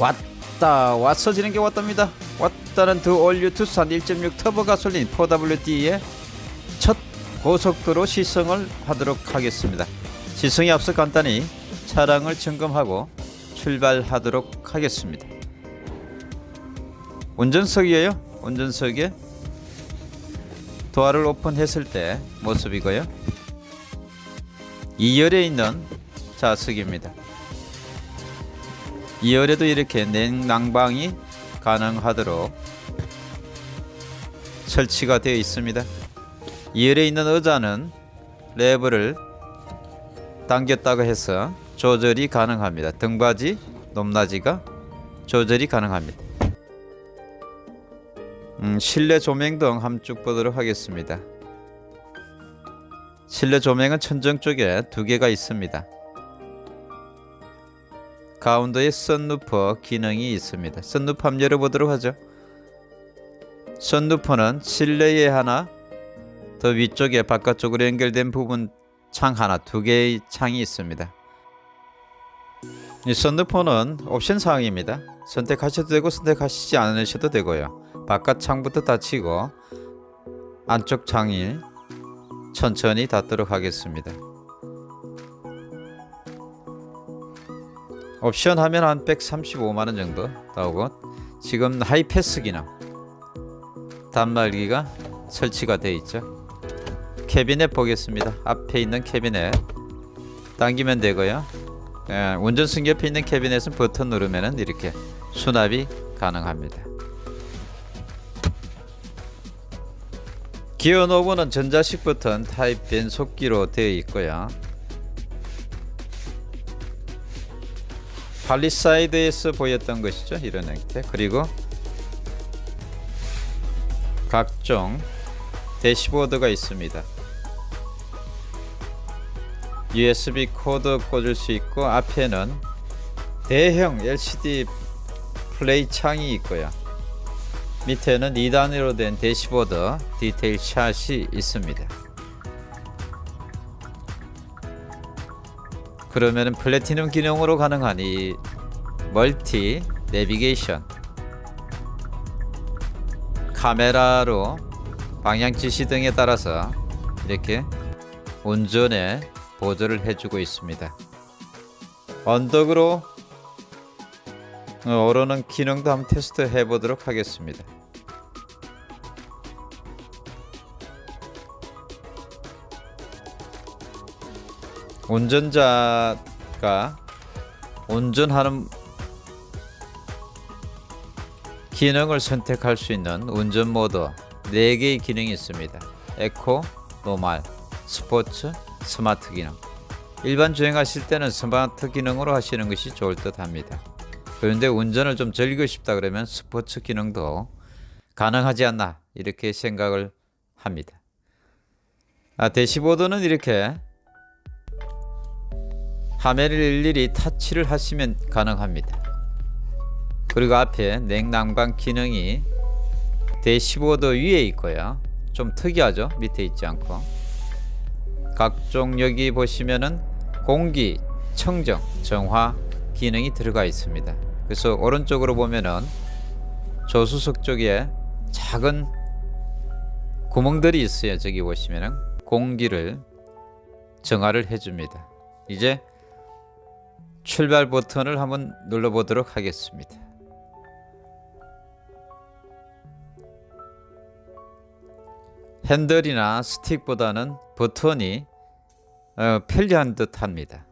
왔다 왔어지는 게 왔답니다. 왔다는 the all new 투싼 1.6 터보 가솔린 4WD의 첫 고속도로 시승을 하도록 하겠습니다. 시승에 앞서 간단히 차량을 점검하고 출발하도록 하겠습니다. 운전석이에요? 운전석에 도어를 오픈했을 때 모습이고요. 2열에 있는 좌석입니다 2열에도 이렇게 냉난방이 가능하도록 설치가 되어 있습니다. 2열에 있는 의자는 레버를 당겼다고 해서 조절이 가능합니다. 등받이 높낮이가 조절이 가능합니다. 음, 실내 조명 등 함축 보도록 하겠습니다. 실내 조명은 천정 쪽에 두 개가 있습니다 가운데에 썬루퍼 기능이 있습니다. 썬루퍼 한번 열어보도록 하죠. 썬루퍼는 실내에 하나, 더 위쪽에 바깥쪽으로 연결된 부분 창 하나, 두 개의 창이 있습니다. 이 썬루퍼는 옵션 사항입니다. 선택하셔도 되고 선택하시지 않으셔도 되고요. 바깥 창부터 닫히고 안쪽 창이 천천히 닫도록 하겠습니다. 옵션 하면 한 135만원 정도 나오고 지금 하이패스 기능 단말기가 설치가 되어 있죠. 캐비넷 보겠습니다. 앞에 있는 캐비넷 당기면 되고요. 예, 운전석 옆에 있는 캐비넷은 버튼 누르면 이렇게 수납이 가능합니다. 기어 knob는 전자식 버튼 타입 변속기로 되어 있고요 팔리사이드에서 보였던 것이죠 이런 형태. 그리고 각종 대시보드가 있습니다. USB 코드 꽂을 수 있고 앞에는 대형 LCD 플레이 창이 있고요. 밑에는 2단으로 된 대시보드 디테일 샷이 있습니다 그러면은 플래티넘 기능으로 가능한 이 멀티 내비게이션 카메라로 방향 지시 등에 따라서 이렇게 운전에 보조를 해주고 있습니다. 언덕으로 오르는 기능도 한번 테스트 해보도록 하겠습니다. 운전자가 운전하는 기능을 선택할 수 있는 운전 모드 4개의 기능이 있습니다. eco, normal, 스포츠, 스마트 기능. 일반 주행하실 때는 스마트 기능으로 하시는 것이 좋을 듯 합니다. 그런데 운전을 좀 즐기고 싶다 그러면 스포츠 기능도 가능하지 않나 이렇게 생각을 합니다. 아, 대시보드는 이렇게 화면을 일일이 터치를 하시면 가능합니다. 그리고 앞에 냉난방 기능이 대시보드 위에 있고요. 좀 특이하죠? 밑에 있지 않고 각종 여기 보시면은 공기 청정 정화 기능이 들어가 있습니다. 그래서 오른쪽으로 보면은 조수석 쪽에 작은 구멍들이 있어요. 저기 보시면은 공기를 정화를 해줍니다. 이제 출발 버튼을 한번 눌러보도록 하겠습니다. 핸들이나 스틱보다는 버튼이 어, 편리한 듯 합니다.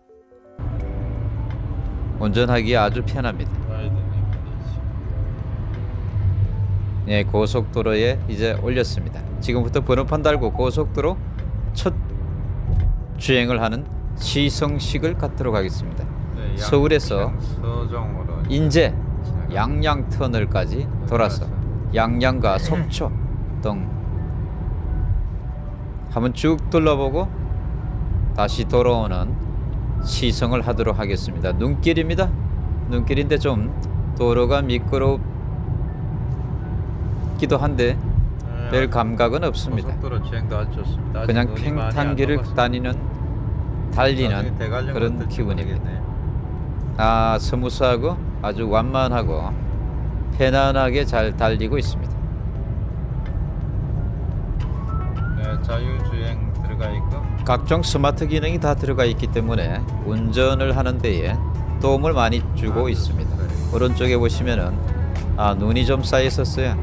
운전하기 아주 편합니다. 네, 고속도로에 이제 올렸습니다. 지금부터 번호판 달고 고속도로 첫 주행을 하는 시성식을 갖도록 하겠습니다. 네, 서울에서 인제 양양 터널까지 돌아서 양양과 속초 등 한번 쭉 둘러보고 다시 돌아오는 시승을 하도록 하겠습니다. 눈길입니다. 눈길인데 좀 도로가 미끄럽기도 한데 별 감각은 없습니다. 그냥 녹았습니다. 다니는 달리는 대관령 그런 기분입니다. 아 smooth하고 아주 완만하고 편안하게 잘 달리고 있습니다. 네, 자율주행 들어가 있고 각종 스마트 기능이 다 들어가 있기 때문에 운전을 하는 데에 도움을 많이 주고 아, 있습니다. 네. 오른쪽에 보시면은 아, 눈이 좀 쌓여 있었어요.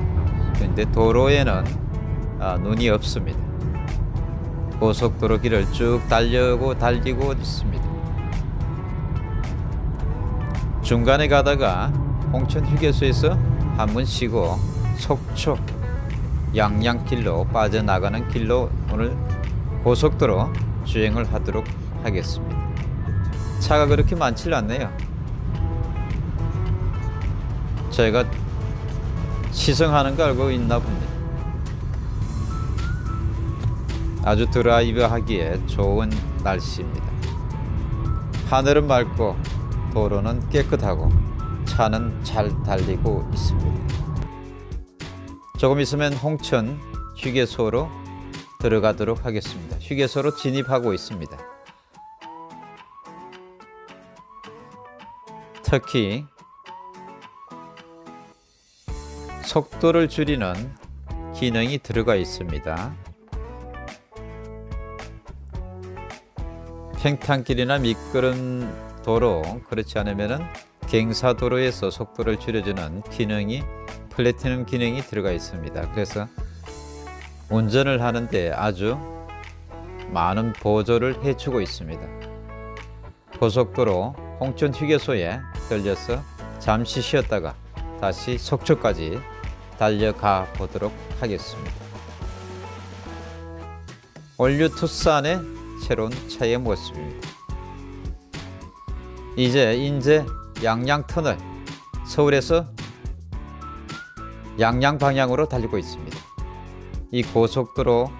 근데 도로에는 아, 눈이 없습니다. 고속도로 길을 쭉 달려고 달리고 있습니다. 중간에 가다가 홍천 휴게소에서 한번 쉬고 속초 양양길로 빠져나가는 길로 오늘 고속도로 주행을 하도록 하겠습니다. 차가 그렇게 많지 않네요. 제가 시승하는 거 알고 있나 봅니다. 아주 드라이브 하기에 좋은 날씨입니다. 하늘은 맑고 도로는 깨끗하고 차는 잘 달리고 있습니다. 조금 있으면 홍천 휴게소로 들어가도록 하겠습니다. 휴게소로 진입하고 있습니다. 특히 속도를 줄이는 기능이 들어가 있습니다. 팽탄길이나 미끄럼 도로 그렇지 않으면은 갱사도로에서 속도를 줄여주는 기능이 플래티넘 기능이 들어가 있습니다. 그래서 운전을 하는데 아주 많은 보조를 해주고 있습니다. 고속도로 홍천 휴게소에 들려서 잠시 쉬었다가 다시 속초까지 달려가 보도록 하겠습니다. all new 투싼의 새로운 차의 모습입니다. 이제 인제 양양 터널 서울에서 양양 방향으로 달리고 있습니다. 이 고속도로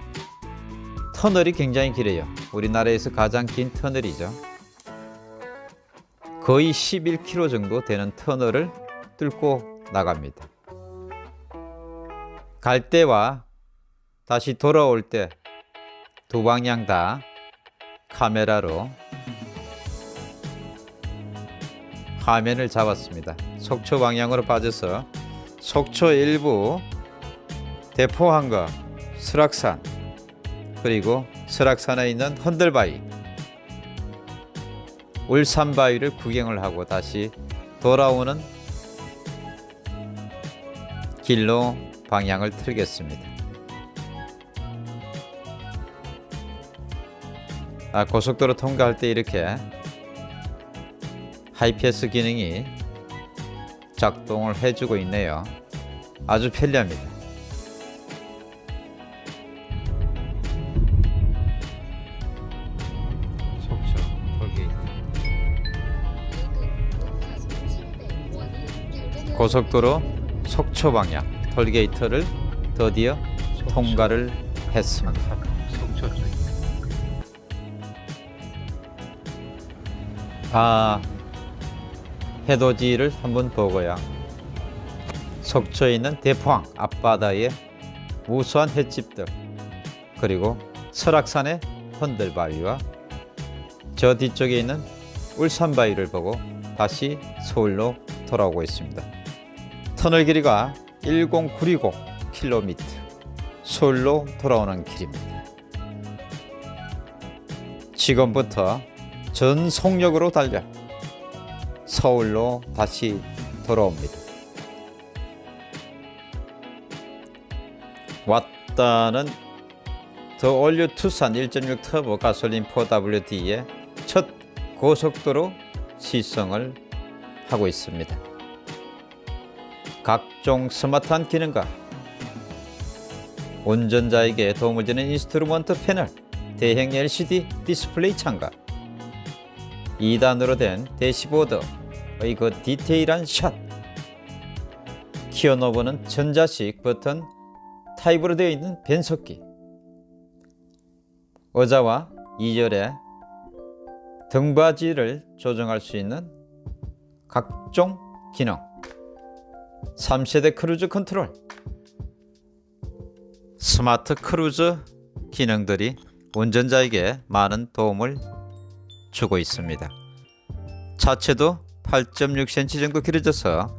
터널이 굉장히 길어요. 우리나라에서 가장 긴 터널이죠. 거의 11km 정도 되는 터널을 뚫고 나갑니다. 갈 때와 다시 돌아올 때 두 방향 다 카메라로 화면을 잡았습니다. 속초 방향으로 빠져서 속초 일부 대포항과 설악산 그리고 설악산에 있는 헌들바위 울산바위를 구경을 하고 다시 돌아오는 길로 방향을 틀겠습니다. 아, 고속도로 통과할 때 이렇게 하이패스 기능이 작동을 해주고 있네요. 아주 편리합니다. 속초 톨게이트 고속도로 속초 방향 톨게이트를 드디어 통과를 했습니다. 속초 쪽아 해돋이를 한번 보고요. 속초에 있는 대포항 앞바다의 무수한 횟집들 그리고 설악산의 헌들바위와 저 뒤쪽에 있는 울산바위를 보고 다시 서울로 돌아오고 있습니다. 터널 길이가 10965km 서울로 돌아오는 길입니다. 지금부터 전 속력으로 달려 서울로 다시 돌아옵니다. 왔다는 the all new 투싼 1.6 터보 가솔린 4WD의 첫 고속도로 시승을 하고 있습니다. 각종 스마트한 기능과 운전자에게 도움을 주는 instrument panel, 대형 LCD 디스플레이 창과 2단으로 된 대시보드의 그 디테일한 샷. 기어 knob는 전자식 버튼 타입으로 되어 있는 변속기. 의자와 2열에 등받이를 조정할 수 있는 각종 기능. 3세대 cruise control. 스마트 크루즈 기능들이 운전자에게 많은 도움을 주고 있습니다. 차체도 8.6cm 정도 길어져서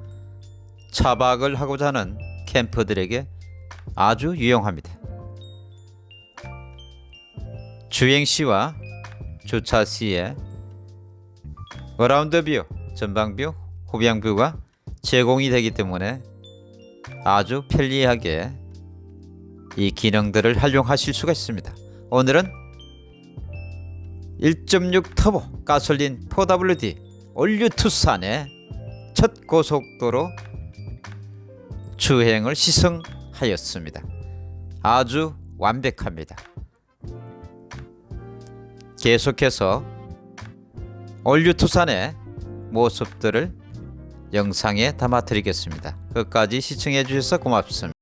차박을 하고자 하는 캠퍼들에게 아주 유용합니다. 주행 시와 주차 시에 around view, 전방 view, 후방 view가 제공이 되기 때문에 아주 편리하게 이 기능들을 활용하실 수가 있습니다. 오늘은 1.6 터보 가솔린 4WD all new 투싼의 첫 고속도로 주행을 시승하였습니다. 아주 완벽합니다. 계속해서 all new 투싼의 모습들을 영상에 담아 드리겠습니다. 끝까지 시청해 주셔서 고맙습니다.